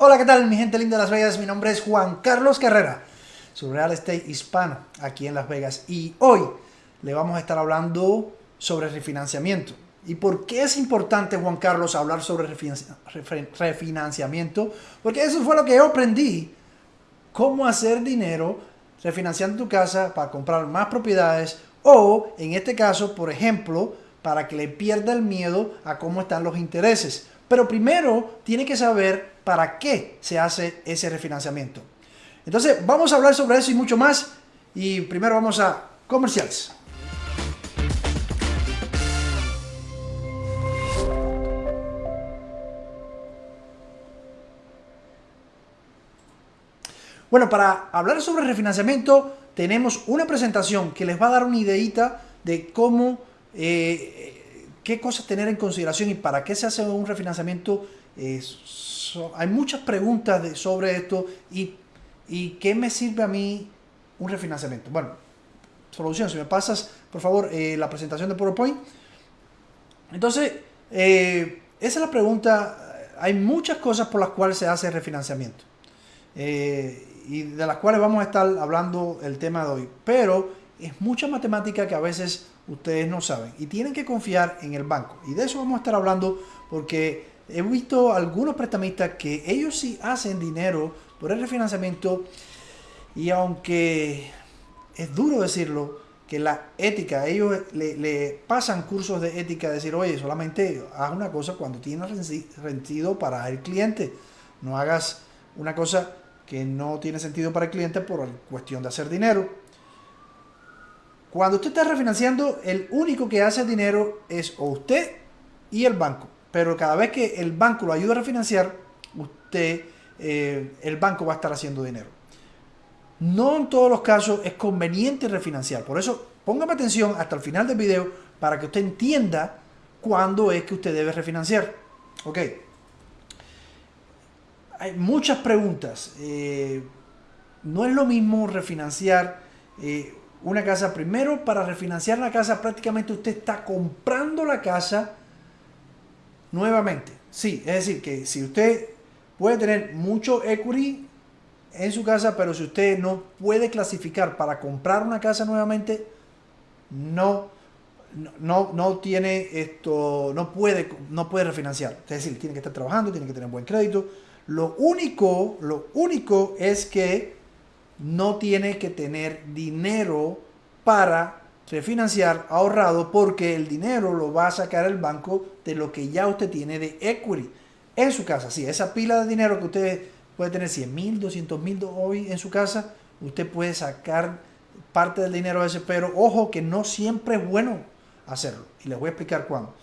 Hola, ¿qué tal mi gente linda de Las Vegas? Mi nombre es Juan Carlos Carrera, su real estate hispano aquí en Las Vegas. Y hoy le vamos a estar hablando sobre refinanciamiento. ¿Y por qué es importante, Juan Carlos, hablar sobre refinanciamiento? Porque eso fue lo que yo aprendí. Cómo hacer dinero refinanciando tu casa para comprar más propiedades o, en este caso, por ejemplo, para que le pierda el miedo a cómo están los intereses. Pero primero tiene que saber para qué se hace ese refinanciamiento. Entonces vamos a hablar sobre eso y mucho más. Y primero vamos a comerciales. Bueno, para hablar sobre refinanciamiento tenemos una presentación que les va a dar una ideita de cómo, eh, qué cosas tener en consideración y para qué se hace un refinanciamiento eh, hay muchas preguntas sobre esto y, qué me sirve a mí un refinanciamiento. Bueno, solución, si me pasas, por favor, eh, la presentación de PowerPoint. Entonces, eh, esa es la pregunta. Hay muchas cosas por las cuales se hace refinanciamiento. Y de las cuales vamos a estar hablando el tema de hoy. Pero es mucha matemática que a veces ustedes no saben. Y tienen que confiar en el banco. Y de eso vamos a estar hablando porque he visto algunos prestamistas que ellos sí hacen dinero por el refinanciamiento y aunque es duro decirlo, que la ética, ellos le, pasan cursos de ética, decir, oye, solamente haz una cosa cuando tienes sentido para el cliente, no hagas una cosa que no tiene sentido para el cliente por cuestión de hacer dinero. Cuando usted está refinanciando, el único que hace dinero es usted y el banco pero cada vez que el banco lo ayuda a refinanciar, usted, eh, el banco va a estar haciendo dinero. No en todos los casos es conveniente refinanciar. Por eso, póngame atención hasta el final del video para que usted entienda cuándo es que usted debe refinanciar. Ok. Hay muchas preguntas. Eh, no es lo mismo refinanciar eh, una casa. Primero, para refinanciar la casa, prácticamente usted está comprando la casa nuevamente. Sí, es decir, que si usted puede tener mucho equity en su casa, pero si usted no puede clasificar para comprar una casa nuevamente, no, no, no tiene esto, no puede, no puede refinanciar. Es decir, tiene que estar trabajando, tiene que tener buen crédito. Lo único, lo único es que no tiene que tener dinero para refinanciar ahorrado porque el dinero lo va a sacar el banco de lo que ya usted tiene de equity en su casa. Si esa pila de dinero que usted puede tener 100 mil, 200 mil hoy en su casa, usted puede sacar parte del dinero ese, pero ojo que no siempre es bueno hacerlo. Y les voy a explicar cuándo.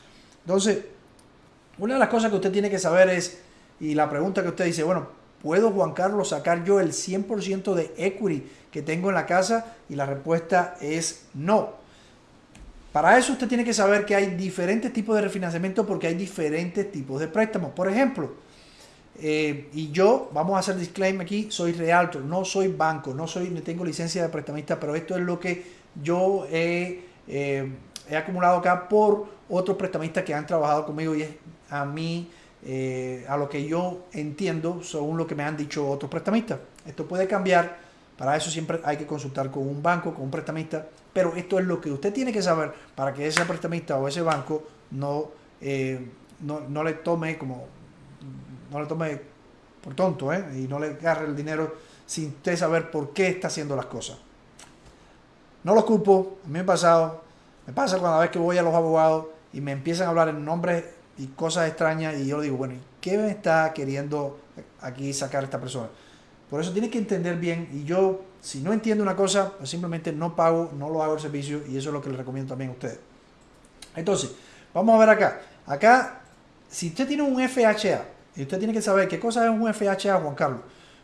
Entonces, una de las cosas que usted tiene que saber es, y la pregunta que usted dice, bueno, ¿puedo Juan Carlos sacar yo el 100% de equity que tengo en la casa? Y la respuesta es no. Para eso usted tiene que saber que hay diferentes tipos de refinanciamiento porque hay diferentes tipos de préstamos. Por ejemplo, eh, y yo, vamos a hacer disclaimer aquí, soy realtor, no soy banco, no soy, no tengo licencia de prestamista, pero esto es lo que yo eh, he acumulado acá por otros prestamistas que han trabajado conmigo y es a mí, eh, a lo que yo entiendo, según lo que me han dicho otros prestamistas. Esto puede cambiar para eso siempre hay que consultar con un banco, con un prestamista, pero esto es lo que usted tiene que saber para que ese prestamista o ese banco no, eh, no, le tome como, no le tome por tonto, ¿eh? y no le agarre el dinero sin usted saber por qué está haciendo las cosas. No lo culpo, a mí me ha pasado, me pasa cuando vez que voy a los abogados y me empiezan a hablar en nombres y cosas extrañas y yo digo, bueno, ¿qué me está queriendo aquí sacar esta persona? Por eso tiene que entender bien y yo, si no entiendo una cosa, pues simplemente no pago, no lo hago el servicio y eso es lo que les recomiendo también a ustedes. Entonces, vamos a ver acá. Acá, si usted tiene un FHA, y usted tiene que saber qué cosa es un FHA, Juan Carlos.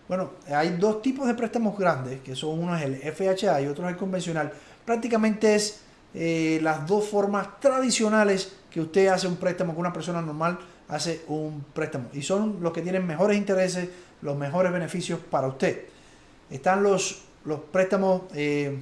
Bueno, hay dos tipos de préstamos grandes, que son uno es el FHA y otro es el convencional. Prácticamente es eh, las dos formas tradicionales que usted hace un préstamo con una persona normal hace un préstamo. Y son los que tienen mejores intereses, los mejores beneficios para usted. Están los, los préstamos eh,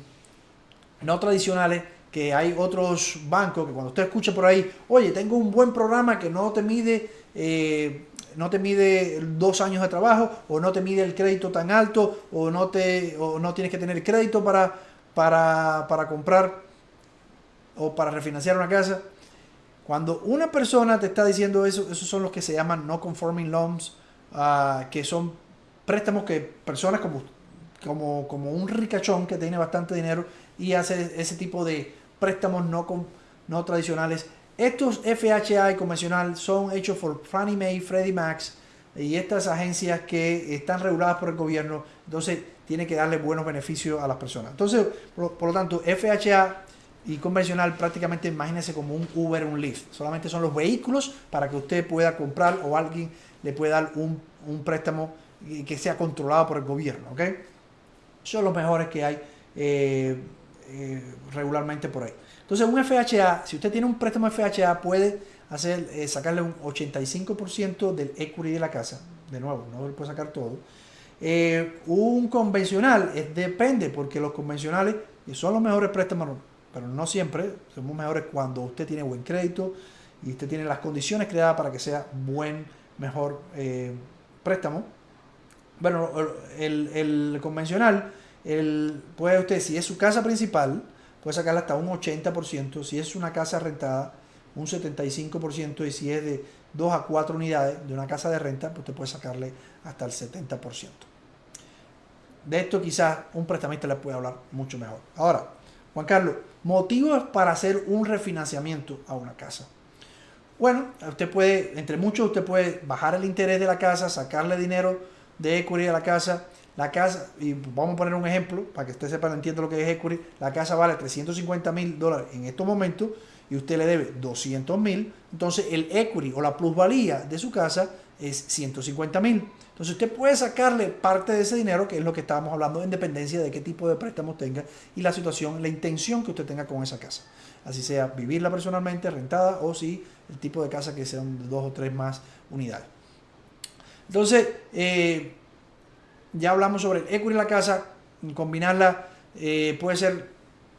no tradicionales, que hay otros bancos que cuando usted escucha por ahí, oye, tengo un buen programa que no te mide, eh, no te mide dos años de trabajo, o no te mide el crédito tan alto, o no, te, no tienes que tener crédito para, para, para comprar o para refinanciar una casa. Cuando una persona te está diciendo eso, esos son los que se llaman no conforming loans, ah, que son préstamos que personas como, un ricachón que tiene bastante dinero y hace ese tipo de préstamos no, tradicionales. Estos FHA y convencional son hechos por Fannie Mae, Freddie Mac y estas agencias que están reguladas por el gobierno, entonces tiene que darle buenos beneficios a las personas. Entonces, por lo tanto, FHA y convencional prácticamente imagínese como un Uber, un Lyft. Solamente son los vehículos para que usted pueda comprar o alguien le pueda dar un, un préstamo que sea controlado por el gobierno. ¿ok? Son los mejores que hay eh, eh, regularmente por ahí. Entonces un FHA, si usted tiene un préstamo FHA puede hacer, eh, sacarle un 85% del equity de la casa. De nuevo, no le puede sacar todo. un convencional depende porque los convencionales son los mejores préstamos pero no siempre. Somos mejores cuando usted tiene buen crédito y usted tiene las condiciones creadas para que sea buen, mejor eh, préstamo. Bueno, el, convencional, el, puede usted, si es su casa principal, puede sacarle hasta un 80%, si es una casa rentada, un 75%, y si es de 2 a 4 unidades de una casa de renta, pues usted puede sacarle hasta el 70%. De esto quizás un prestamista le puede hablar mucho mejor. Ahora, Juan Carlos, motivos para hacer un refinanciamiento a una casa. Bueno, usted puede, entre muchos, usted puede bajar el interés de la casa, sacarle dinero de equity a la casa. La casa, y vamos a poner un ejemplo para que usted sepa, entienda lo que es equity. La casa vale 350 mil dólares en estos momentos y usted le debe 200 mil. Entonces el equity o la plusvalía de su casa es 150 mil. Entonces usted puede sacarle parte de ese dinero, que es lo que estábamos hablando, en dependencia de qué tipo de préstamos tenga y la situación, la intención que usted tenga con esa casa. Así sea vivirla personalmente, rentada, o si el tipo de casa que sean dos o tres más unidades. Entonces, eh, ya hablamos sobre el equity de la casa, combinarla, eh, puede ser,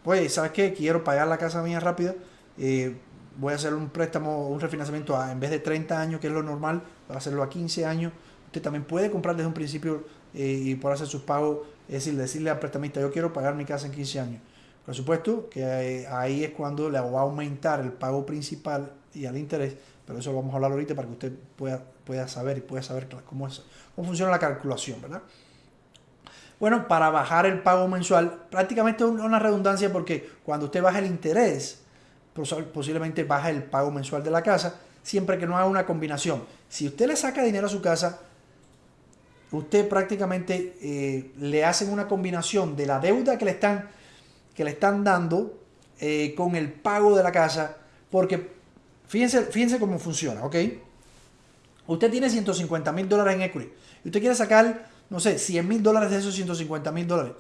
pues, ¿sabes qué? Quiero pagar la casa mía rápido, eh, voy a hacer un préstamo, un refinanciamiento en vez de 30 años, que es lo normal, voy a hacerlo a 15 años Usted también puede comprar desde un principio eh, y por hacer sus pagos, es decir, decirle al prestamista, yo quiero pagar mi casa en 15 años. Por supuesto que eh, ahí es cuando le va a aumentar el pago principal y al interés, pero eso lo vamos a hablar ahorita para que usted pueda, pueda saber y pueda saber cómo, es, cómo funciona la calculación, ¿verdad? Bueno, para bajar el pago mensual, prácticamente es una redundancia porque cuando usted baja el interés, posiblemente baja el pago mensual de la casa, siempre que no haga una combinación. Si usted le saca dinero a su casa, usted prácticamente eh, le hacen una combinación de la deuda que le están, que le están dando eh, con el pago de la casa, porque fíjense, fíjense cómo funciona, ¿ok? Usted tiene 150 mil dólares en equity y usted quiere sacar, no sé, 100 mil dólares de esos 150 mil dólares.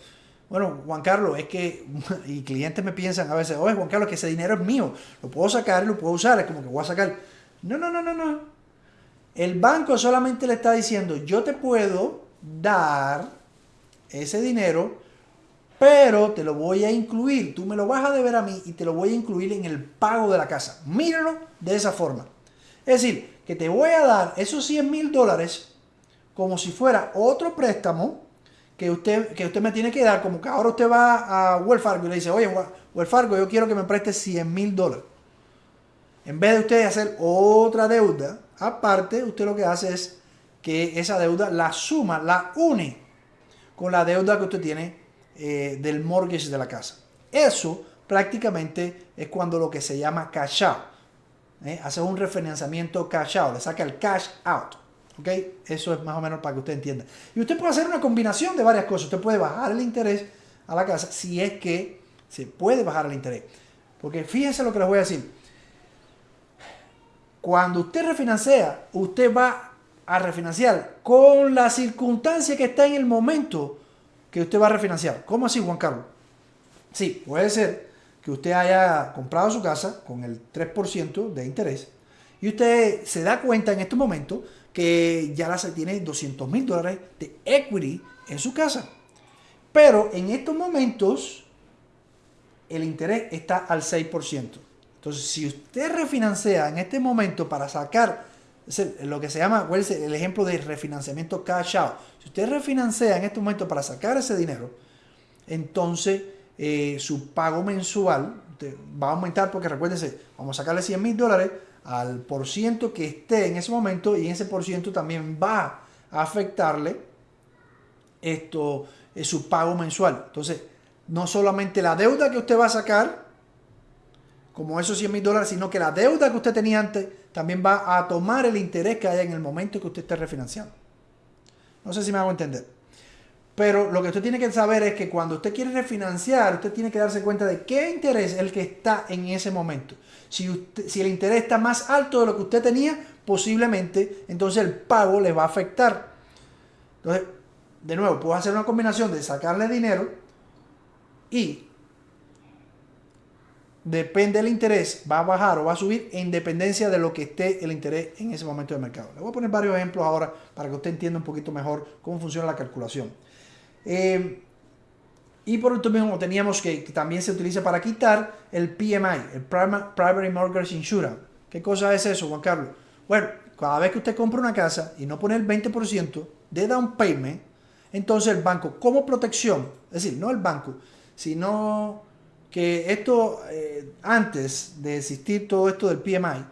Bueno, Juan Carlos, es que, y clientes me piensan a veces, oye, Juan Carlos, que ese dinero es mío, lo puedo sacar, lo puedo usar, es como que voy a sacar. No, no, no, no, no. El banco solamente le está diciendo, yo te puedo dar ese dinero, pero te lo voy a incluir. Tú me lo vas a deber a mí y te lo voy a incluir en el pago de la casa. Míralo de esa forma. Es decir, que te voy a dar esos 100 mil dólares como si fuera otro préstamo que usted, que usted me tiene que dar. Como que ahora usted va a Wells Fargo y le dice, oye, Wells Fargo, yo quiero que me prestes 100 mil dólares. En vez de usted hacer otra deuda, aparte, usted lo que hace es que esa deuda la suma, la une con la deuda que usted tiene eh, del mortgage de la casa. Eso prácticamente es cuando lo que se llama cash out. ¿eh? Hace un refinanciamiento cash out, le saca el cash out. ¿Ok? Eso es más o menos para que usted entienda. Y usted puede hacer una combinación de varias cosas. Usted puede bajar el interés a la casa si es que se puede bajar el interés. Porque fíjense lo que les voy a decir. Cuando usted refinancia, usted va a refinanciar con la circunstancia que está en el momento que usted va a refinanciar. ¿Cómo así, Juan Carlos? Sí, puede ser que usted haya comprado su casa con el 3% de interés y usted se da cuenta en este momento que ya se tiene 200 mil dólares de equity en su casa. Pero en estos momentos el interés está al 6%. Entonces, si usted refinancia en este momento para sacar lo que se llama, el ejemplo de refinanciamiento cash out. Si usted refinancia en este momento para sacar ese dinero, entonces eh, su pago mensual va a aumentar porque recuérdense, vamos a sacarle 100 mil dólares al por ciento que esté en ese momento y ese por ciento también va a afectarle esto, es su pago mensual. Entonces, no solamente la deuda que usted va a sacar, como esos 100 mil dólares, sino que la deuda que usted tenía antes también va a tomar el interés que haya en el momento que usted esté refinanciando. No sé si me hago entender. Pero lo que usted tiene que saber es que cuando usted quiere refinanciar, usted tiene que darse cuenta de qué interés es el que está en ese momento. Si, si el interés está más alto de lo que usted tenía, posiblemente entonces el pago le va a afectar. Entonces, de nuevo, puedo hacer una combinación de sacarle dinero y depende del interés, va a bajar o va a subir en dependencia de lo que esté el interés en ese momento del mercado. Le voy a poner varios ejemplos ahora para que usted entienda un poquito mejor cómo funciona la calculación. Eh, y por último teníamos que, también se utiliza para quitar el PMI, el Primary Mortgage Insurance. ¿Qué cosa es eso, Juan Carlos? Bueno, cada vez que usted compra una casa y no pone el 20% de down payment, entonces el banco, como protección, es decir, no el banco, sino que esto, eh, antes de existir todo esto del PMI,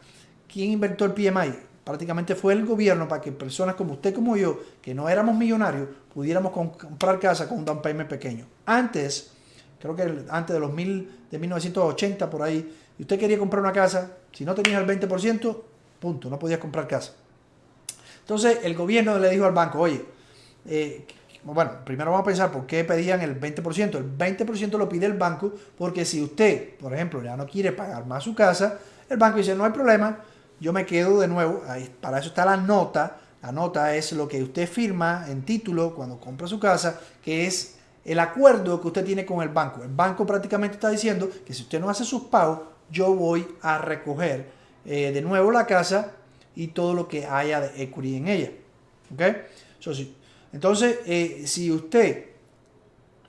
¿quién inventó el PMI? Prácticamente fue el gobierno para que personas como usted como yo, que no éramos millonarios, pudiéramos comprar casa con un down payment pequeño. Antes, creo que antes de los mil, de 1980 por ahí, y usted quería comprar una casa, si no tenías el 20%, punto, no podías comprar casa. Entonces el gobierno le dijo al banco, oye, eh, bueno, primero vamos a pensar por qué pedían el 20%. El 20% lo pide el banco porque si usted, por ejemplo, ya no quiere pagar más su casa, el banco dice, no hay problema, yo me quedo de nuevo, ahí, para eso está la nota, la nota es lo que usted firma en título cuando compra su casa, que es el acuerdo que usted tiene con el banco. El banco prácticamente está diciendo que si usted no hace sus pagos, yo voy a recoger eh, de nuevo la casa y todo lo que haya de equity en ella. ¿Ok? Entonces, eh, si usted,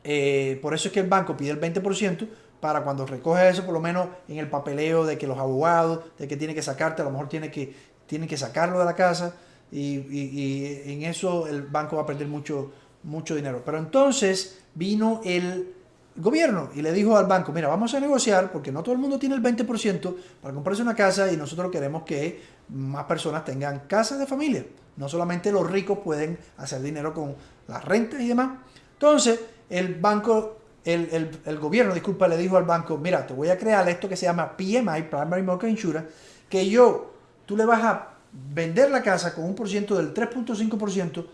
eh, por eso es que el banco pide el 20%, para cuando recoge eso, por lo menos en el papeleo de que los abogados, de que tiene que sacarte, a lo mejor tiene que, tiene que sacarlo de la casa y, en eso el banco va a perder mucho, mucho dinero. Pero entonces vino el gobierno y le dijo al banco, mira, vamos a negociar porque no todo el mundo tiene el 20% para comprarse una casa y nosotros queremos que más personas tengan casas de familia. No solamente los ricos pueden hacer dinero con las rentas y demás. Entonces, el banco el, gobierno, disculpa, le dijo al banco, mira, te voy a crear esto que se llama PMI, Primary Mortgage Insurance, que yo, tú le vas a vender la casa con un por ciento del 3.5%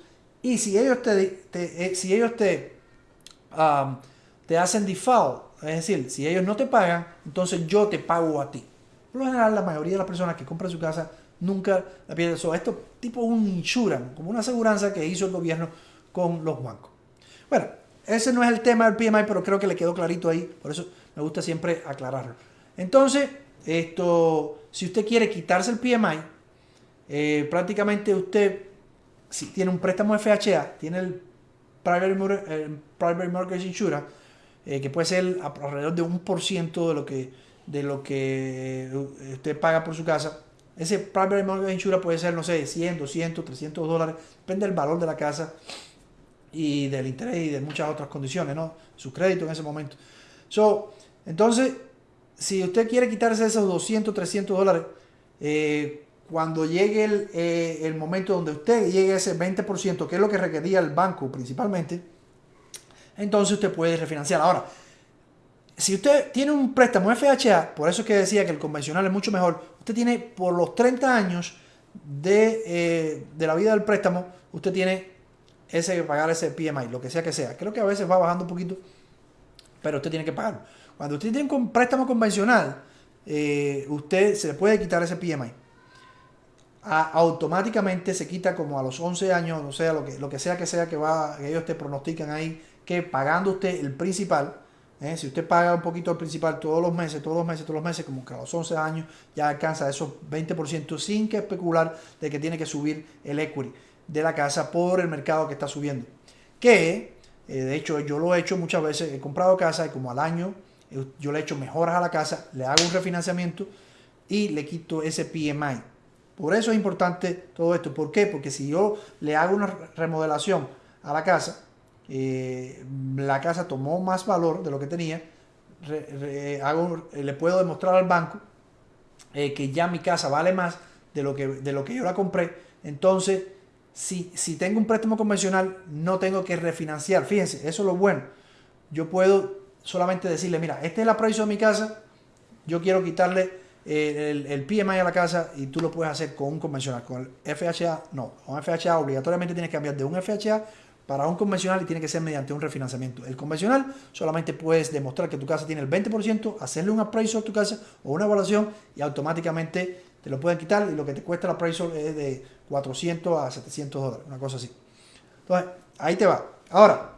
y si ellos te, eh, si ellos te, te hacen default, es decir, si ellos no te pagan, entonces yo te pago a ti. Por lo general, la mayoría de las personas que compran su casa nunca la pierden. eso esto tipo un insurance, como una aseguranza que hizo el gobierno con los bancos. Bueno, ese no es el tema del PMI, pero creo que le quedó clarito ahí. Por eso me gusta siempre aclararlo. Entonces, esto, si usted quiere quitarse el PMI, eh, prácticamente usted, si tiene un préstamo FHA, tiene el Private, Mortgage Insurance, eh, que puede ser alrededor de un por ciento de lo que de lo que usted paga por su casa. Ese Private Mortgage Insurance puede ser, no sé, 100, 200, 300 dólares, depende del valor de la casa y del interés y de muchas otras condiciones, ¿no? Su crédito en ese momento. So, entonces, si usted quiere quitarse esos 200, 300 dólares, eh, cuando llegue el, eh, el, momento donde usted llegue a ese 20%, que es lo que requería el banco principalmente, entonces usted puede refinanciar. Ahora, si usted tiene un préstamo FHA, por eso es que decía que el convencional es mucho mejor, usted tiene por los 30 años de, eh, de la vida del préstamo, usted tiene ese pagar ese PMI, lo que sea que sea. Creo que a veces va bajando un poquito, pero usted tiene que pagarlo. Cuando usted tiene un préstamo convencional, eh, usted se le puede quitar ese PMI. automáticamente se quita como a los 11 años, o sea, lo que, lo que sea que sea que, va, que ellos te pronostican ahí, que pagando usted el principal, eh, si usted paga un poquito el principal todos los meses, todos los meses, todos los meses, como que a los 11 años ya alcanza esos 20% sin que especular de que tiene que subir el equity de la casa por el mercado que está subiendo. Que, eh, de hecho, yo lo he hecho muchas veces, he comprado casa y como al año yo le echo mejoras a la casa, le hago un refinanciamiento y le quito ese PMI. Por eso es importante todo esto. ¿Por qué? Porque si yo le hago una remodelación a la casa, eh, la casa tomó más valor de lo que tenía, hago, le puedo demostrar al banco eh, que ya mi casa vale más de lo que, de lo que yo la compré. Entonces, si, si tengo un préstamo convencional, no tengo que refinanciar. Fíjense, eso es lo bueno. Yo puedo solamente decirle, mira, este es el precio de mi casa, yo quiero quitarle el, el, PMI a la casa y tú lo puedes hacer con un convencional. Con el FHA, no. Con FHA obligatoriamente tienes que cambiar de un FHA para un convencional y tiene que ser mediante un refinanciamiento. El convencional solamente puedes demostrar que tu casa tiene el 20%, hacerle un appraisal a tu casa o una evaluación y automáticamente te lo pueden quitar y lo que te cuesta el appraisal es de 400 a 700 dólares, una cosa así. Entonces, ahí te va. Ahora,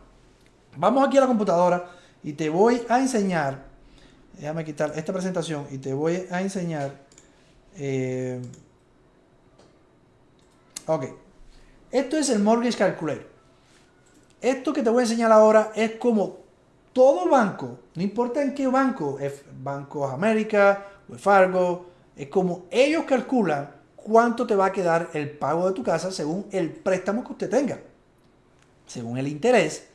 vamos aquí a la computadora y te voy a enseñar, déjame quitar esta presentación y te voy a enseñar, eh, ok, esto es el Mortgage Calculator. Esto que te voy a enseñar ahora es como todo banco, no importa en qué banco, es América, o Fargo, es como ellos calculan cuánto te va a quedar el pago de tu casa según el préstamo que usted tenga, según el interés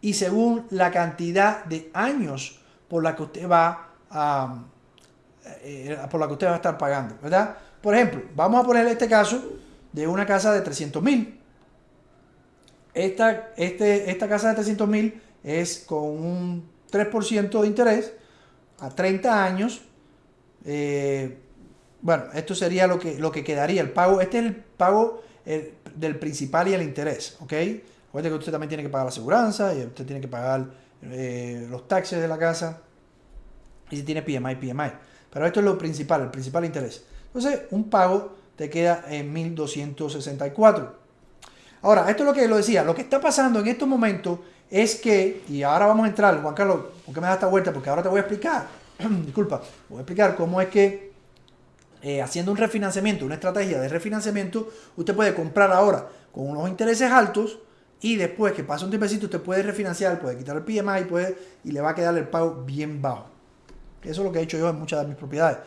y según la cantidad de años por la que usted va a, eh, por la que usted va a estar pagando, ¿verdad? Por ejemplo, vamos a poner este caso de una casa de 300 mil. Esta, este, esta casa de 300 mil es con un 3% de interés a 30 años. Eh, bueno, esto sería lo que, lo que quedaría. El pago, este es el pago del principal y el interés, ¿ok? Recuerde que usted también tiene que pagar la aseguranza, y usted tiene que pagar eh, los taxes de la casa, y si tiene PMI, PMI. Pero esto es lo principal, el principal interés. Entonces, un pago te queda en 1264. Ahora, esto es lo que lo decía, lo que está pasando en estos momentos es que, y ahora vamos a entrar, Juan Carlos, ¿por qué me da esta vuelta? Porque ahora te voy a explicar, disculpa, voy a explicar cómo es que eh, haciendo un refinanciamiento, una estrategia de refinanciamiento, usted puede comprar ahora con unos intereses altos, y después que pasa un tiempecito, usted puede refinanciar, puede quitar el PMI puede, y le va a quedar el pago bien bajo. Eso es lo que he hecho yo en muchas de mis propiedades.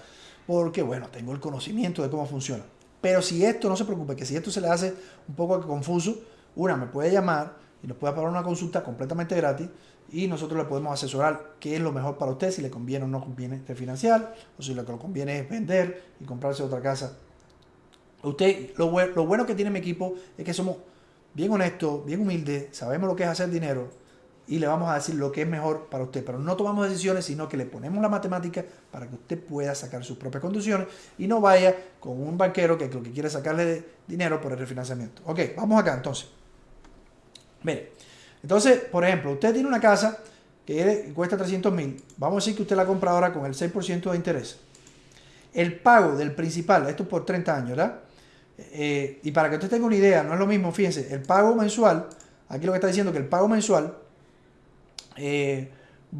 Porque, bueno, tengo el conocimiento de cómo funciona. Pero si esto, no se preocupe, que si esto se le hace un poco confuso, una, me puede llamar y nos puede pagar una consulta completamente gratis y nosotros le podemos asesorar qué es lo mejor para usted, si le conviene o no conviene refinanciar, o si lo que le conviene es vender y comprarse otra casa. Usted, lo, lo bueno que tiene mi equipo es que somos bien honesto, bien humilde, sabemos lo que es hacer dinero y le vamos a decir lo que es mejor para usted. Pero no tomamos decisiones, sino que le ponemos la matemática para que usted pueda sacar sus propias condiciones y no vaya con un banquero que lo que quiere sacarle dinero por el refinanciamiento. Ok, vamos acá entonces. Mire, entonces, por ejemplo, usted tiene una casa que cuesta 300 mil. Vamos a decir que usted la compra ahora con el 6% de interés. El pago del principal, esto por 30 años, ¿verdad? Eh, y para que usted tenga una idea, no es lo mismo, fíjense, el pago mensual, aquí lo que está diciendo que el pago mensual eh,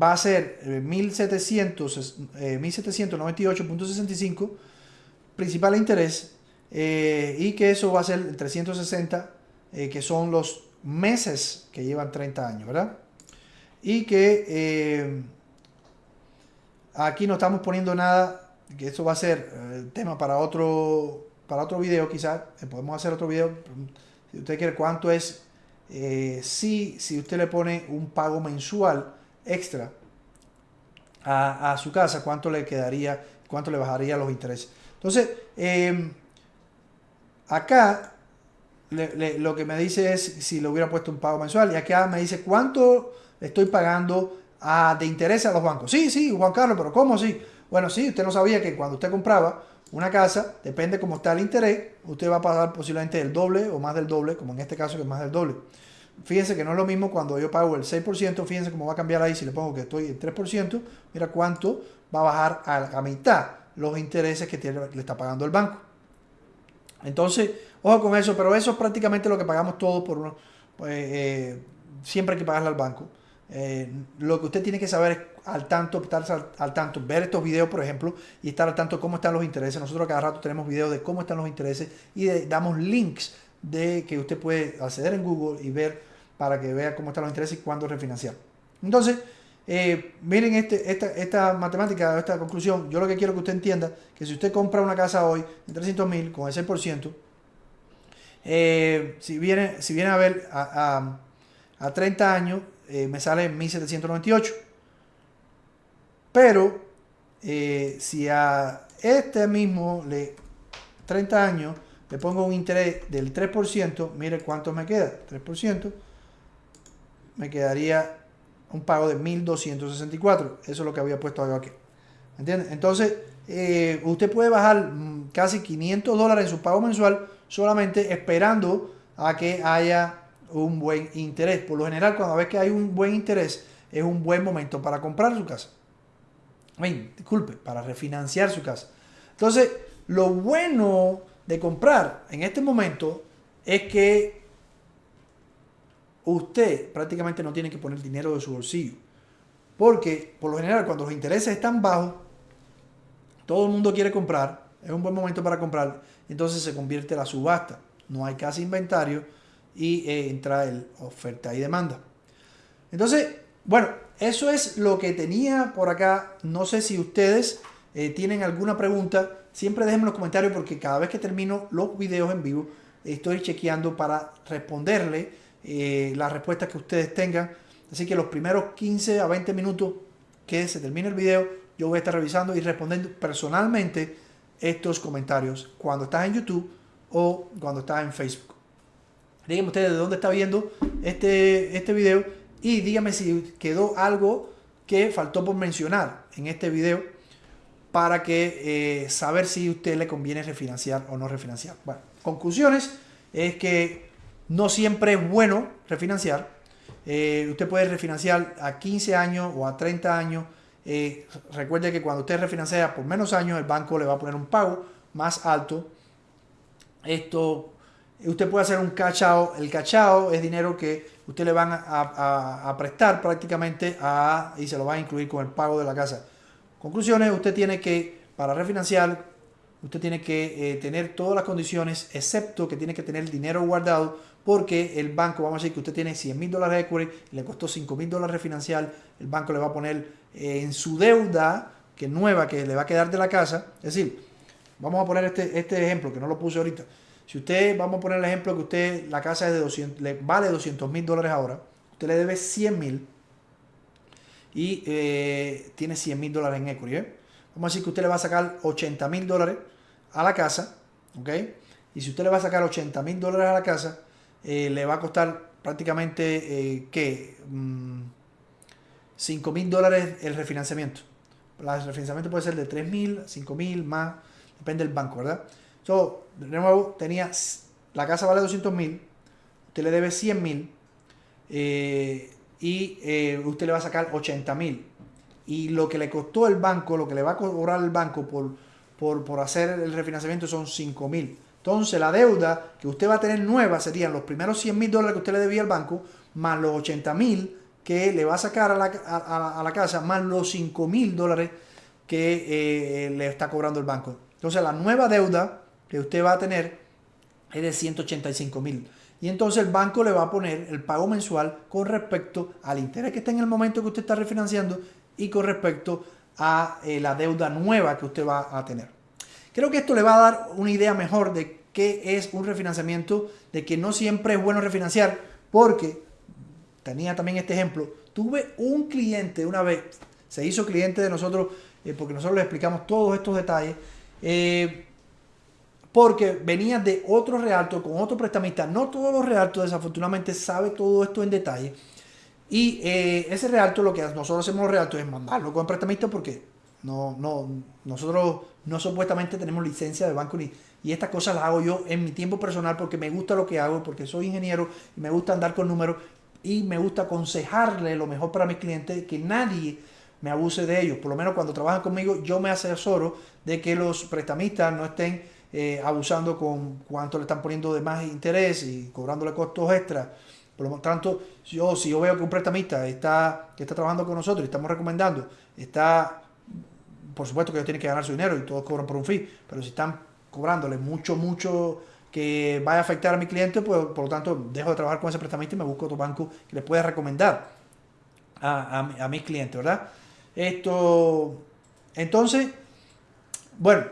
va a ser 1798.65 eh, principal interés y que eso va a ser 360, que son los meses que llevan 30 años, ¿verdad? Y que aquí no estamos poniendo nada, que eso va a ser tema para otro para otro video quizás, eh, podemos hacer otro video, si usted quiere cuánto es, eh, si, si usted le pone un pago mensual extra a, su casa, cuánto le quedaría, cuánto le bajaría los intereses. Entonces, em, acá lo que me dice es si le hubiera puesto un pago mensual y acá me dice cuánto estoy pagando a, de interés a los bancos. Sí, sí, Juan Carlos, pero ¿cómo sí? Bueno, sí, usted no sabía que cuando usted compraba una casa, depende cómo está el interés, usted va a pagar posiblemente el doble o más del doble, como en este caso que es más del doble. Fíjense que no es lo mismo cuando yo pago el 6%, fíjense cómo va a cambiar ahí si le pongo que estoy en 3%, mira cuánto va a bajar a la mitad los intereses que le está pagando el banco. Entonces, ojo con eso, pero eso es prácticamente lo que pagamos todos por uno. Pues, eh, siempre hay que pagarle al banco. Eh, lo que usted tiene que saber es al tanto, estar al, tanto, ver estos videos, por ejemplo, y estar al tanto cómo están los intereses. Nosotros cada rato tenemos videos de cómo están los intereses y damos links de que usted puede acceder en Google y ver para que vea cómo están los intereses y cuándo refinanciar. Entonces, eh, miren este, esta, esta matemática, esta conclusión. Yo lo que quiero que usted entienda que si usted compra una casa hoy en 300 mil con el 6%, eh, si, viene, si viene a ver a, a, 30 años, eh, me sale 1798. Pero si a este mismo le 30 años le pongo un interés del 3%, mire cuánto me queda, 3%, me quedaría un pago de 1.264. Eso es lo que había puesto aquí. ¿Entiendes? Entonces, eh, usted puede bajar mm, casi 500 dólares en su pago mensual solamente esperando a que haya un buen interés. Por lo general, cuando ves que hay un buen interés, es un buen momento para comprar su casa. Ay, disculpe, para refinanciar su casa. Entonces, lo bueno de comprar en este momento es que usted prácticamente no tiene que poner dinero de su bolsillo. Porque por lo general cuando los intereses están bajos, todo el mundo quiere comprar, es un buen momento para comprar, entonces se convierte la subasta. No hay casi inventario y eh, entra el oferta y demanda. Entonces, bueno, eso es lo que tenía por acá. No sé si ustedes eh, tienen alguna pregunta. Siempre déjenme en los comentarios porque cada vez que termino los videos en vivo, estoy chequeando para responderle eh, las respuestas que ustedes tengan. Así que los primeros 15 a 20 minutos que se termine el video, yo voy a estar revisando y respondiendo personalmente estos comentarios cuando estás en YouTube o cuando estás en Facebook. Díganme ustedes de dónde está viendo este, este video y díganme si quedó algo que faltó por mencionar en este video para que eh, saber si a usted le conviene refinanciar o no refinanciar. Bueno, conclusiones es que no siempre es bueno refinanciar. Eh, usted puede refinanciar a 15 años o a 30 años. Eh, recuerde que cuando usted refinancia por menos años, el banco le va a poner un pago más alto. Esto, usted puede hacer un cachao. El cachao es dinero que usted le van a, prestar prácticamente a, y se lo va a incluir con el pago de la casa. Conclusiones, usted tiene que, para refinanciar, usted tiene que eh, tener todas las condiciones, excepto que tiene que tener dinero guardado porque el banco, vamos a decir que usted tiene 100 mil dólares de equity, le costó 5 mil dólares refinanciar, el banco le va a poner eh, en su deuda, que nueva, que le va a quedar de la casa, es decir, vamos a poner este, este ejemplo, que no lo puse ahorita, si usted, vamos a poner el ejemplo que usted, la casa es de 200, le vale 200 mil dólares ahora, usted le debe 100 mil y eh, tiene 100 mil dólares en equity, ¿eh? vamos a decir que usted le va a sacar 80 mil dólares a la casa, ¿ok? Y si usted le va a sacar 80 mil dólares a la casa, eh, le va a costar prácticamente, eh, ¿qué? 5 mm, mil dólares el refinanciamiento. El refinanciamiento puede ser de 3 mil, 5 mil, más, depende del banco, ¿verdad? So, de nuevo, tenía, la casa vale 200 mil, usted le debe 100 mil eh, y eh, usted le va a sacar 80 mil. Y lo que le costó el banco, lo que le va a cobrar el banco por, por, por hacer el refinanciamiento son 5 mil. Entonces la deuda que usted va a tener nueva serían los primeros 100 mil dólares que usted le debía al banco, más los 80 mil que le va a sacar a la, a, la casa, más los 5 mil dólares que eh, le está cobrando el banco. Entonces la nueva deuda que usted va a tener es de 185 mil. Y entonces el banco le va a poner el pago mensual con respecto al interés que está en el momento que usted está refinanciando y con respecto a eh, la deuda nueva que usted va a tener. Creo que esto le va a dar una idea mejor de qué es un refinanciamiento, de que no siempre es bueno refinanciar, porque tenía también este ejemplo. Tuve un cliente una vez, se hizo cliente de nosotros, eh, porque nosotros le explicamos todos estos detalles, eh, porque venía de otro realto con otro prestamista. No todos los realtos, desafortunadamente, sabe todo esto en detalle. Y eh, ese realto, lo que nosotros hacemos los realtos es mandarlo con el prestamista porque no, no, nosotros no supuestamente tenemos licencia de banco ni, y estas cosas las hago yo en mi tiempo personal porque me gusta lo que hago, porque soy ingeniero y me gusta andar con números y me gusta aconsejarle lo mejor para mis clientes, que nadie me abuse de ellos. Por lo menos cuando trabajan conmigo, yo me asesoro de que los prestamistas no estén eh, abusando con cuánto le están poniendo de más interés y cobrándole costos extra. Por lo tanto, yo, si yo veo que un prestamista está, que está trabajando con nosotros y estamos recomendando, está por supuesto que ellos tienen que ganar su dinero y todos cobran por un fee, pero si están cobrándole mucho, mucho que vaya a afectar a mi cliente, pues por lo tanto dejo de trabajar con ese prestamista y me busco otro banco que les pueda recomendar. a, mis clientes, ¿verdad? Esto, entonces, bueno,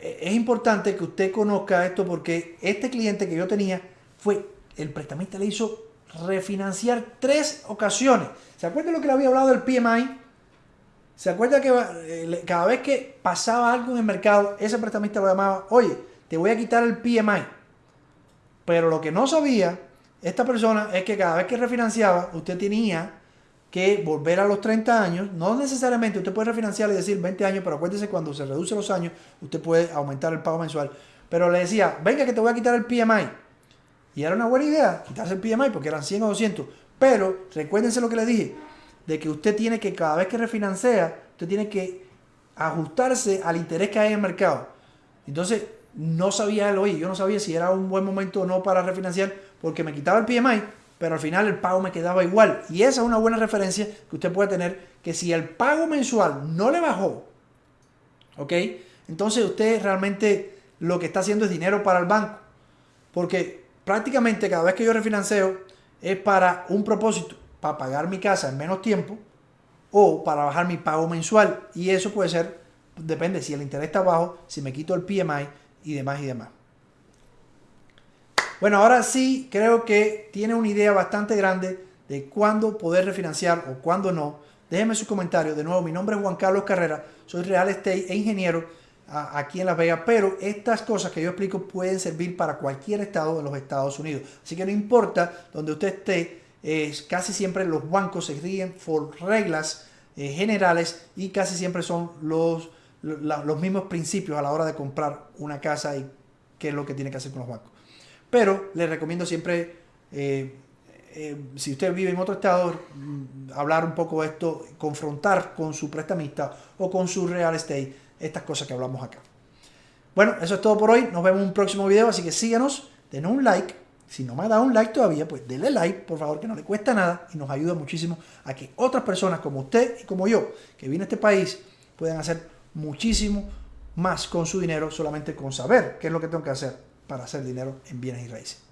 es importante que usted conozca esto porque este cliente que yo tenía fue, el prestamista le hizo refinanciar tres ocasiones. ¿Se acuerda lo que le había hablado del PMI? ¿Se acuerda que eh, cada vez que pasaba algo en el mercado, ese prestamista lo llamaba, oye, te voy a quitar el PMI? Pero lo que no sabía esta persona es que cada vez que refinanciaba, usted tenía que volver a los 30 años. No necesariamente usted puede refinanciar y decir 20 años, pero acuérdese cuando se reduce los años, usted puede aumentar el pago mensual. Pero le decía, venga que te voy a quitar el PMI. Y era una buena idea quitarse el PMI porque eran 100 o 200. Pero recuérdense lo que le dije, de que usted tiene que cada vez que refinancia, usted tiene que ajustarse al interés que hay en el mercado. Entonces, no sabía él, oye, yo no sabía si era un buen momento o no para refinanciar porque me quitaba el PMI, pero al final el pago me quedaba igual. Y esa es una buena referencia que usted puede tener, que si el pago mensual no le bajó, ¿ok? Entonces usted realmente lo que está haciendo es dinero para el banco. Porque prácticamente cada vez que yo refinanceo es para un propósito, para pagar mi casa en menos tiempo o para bajar mi pago mensual. Y eso puede ser, depende si el interés está bajo, si me quito el PMI y demás y demás. Bueno, ahora sí creo que tiene una idea bastante grande de cuándo poder refinanciar o cuándo no. Déjenme su comentario. De nuevo, mi nombre es Juan Carlos Carrera, soy real estate e ingeniero aquí en Las Vegas, pero estas cosas que yo explico pueden servir para cualquier estado de los Estados Unidos. Así que no importa donde usted esté, casi siempre los bancos se rigen por reglas eh, generales y casi siempre son los, los mismos principios a la hora de comprar una casa y qué es lo que tiene que hacer con los bancos. Pero les recomiendo siempre, eh, eh, si usted vive en otro estado, mm, hablar un poco de esto, confrontar con su prestamista o con su real estate estas cosas que hablamos acá. Bueno, eso es todo por hoy. Nos vemos en un próximo video, así que síganos, denos un like. Si no me ha dado un like todavía, pues denle like, por favor, que no le cuesta nada y nos ayuda muchísimo a que otras personas como usted y como yo, que viene a este país, puedan hacer muchísimo más con su dinero solamente con saber qué es lo que tengo que hacer para hacer dinero en bienes y raíces.